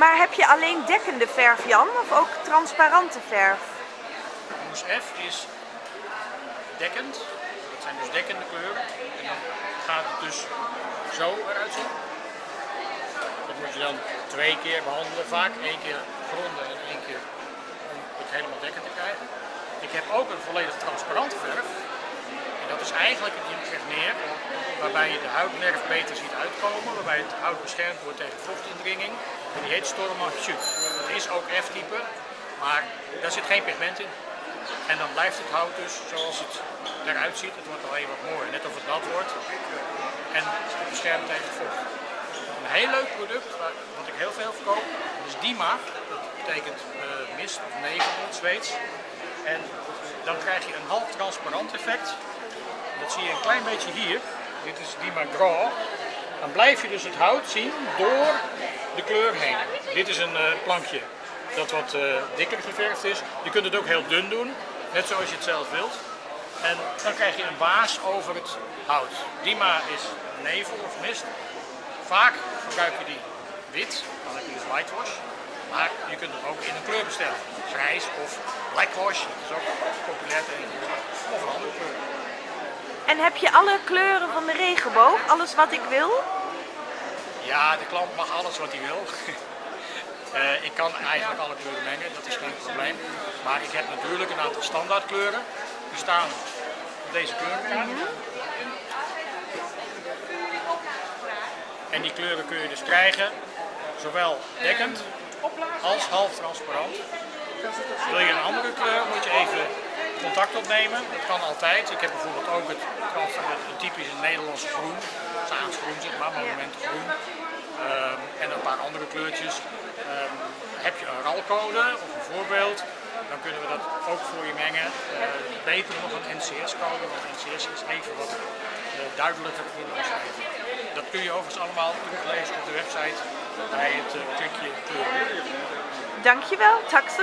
Maar heb je alleen dekkende verf, Jan, of ook transparante verf? Moes F is dekkend. Dat zijn dus dekkende kleuren. En dan gaat het dus zo eruit zien. Dat moet je dan twee keer behandelen. Vaak één keer gronden en één keer om het helemaal dekkend te krijgen. Ik heb ook een volledig transparante verf. Dat is eigenlijk een impregneer waarbij je de huidnerf beter ziet uitkomen. Waarbij het hout beschermd wordt tegen vochtindringing. En die heet Stormach Shoot. Dat is ook F-type, maar daar zit geen pigment in. En dan blijft het hout dus zoals het eruit ziet. Het wordt alleen wat mooier, net of het nat wordt. En het beschermt tegen vocht. Een heel leuk product, wat ik heel veel verkoop, is Dima. Dat betekent uh, mist of nevel in Zweeds. En dan krijg je een half transparant effect. Zie je een klein beetje hier. Dit is Dima Graw. Dan blijf je dus het hout zien door de kleur heen. Dit is een uh, plankje dat wat uh, dikker geverfd is. Je kunt het ook heel dun doen, net zoals je het zelf wilt. En dan krijg je een baas over het hout. Dima is nevel of mist. Vaak gebruik je die wit, dan heb je dus whitewash. Maar je kunt het ook in een kleur bestellen. Grijs of blackwash, dat is ook populair tegenwoordig. Of een andere kleur. En heb je alle kleuren van de regenboog? Alles wat ik wil? Ja, de klant mag alles wat hij wil. uh, ik kan eigenlijk alle kleuren mengen, dat is geen probleem. Maar ik heb natuurlijk een aantal standaardkleuren. Die staan op deze kleurenkaart. En die kleuren kun je dus krijgen, zowel dekkend als half transparant. Wil je een andere kleur, moet je even contact opnemen. Dat kan altijd. Ik heb bijvoorbeeld ook het, het typische Nederlandse groen, groen zeg maar, monumentengroen. Um, en een paar andere kleurtjes. Um, heb je een RAL-code of een voorbeeld, dan kunnen we dat ook voor je mengen. Uh, beter nog een NCS-code, want NCS is even wat uh, duidelijker voor de beschrijving. Dat kun je overigens allemaal teruglezen op de website bij het uh, klikje kleuren. Dankjewel, tack så.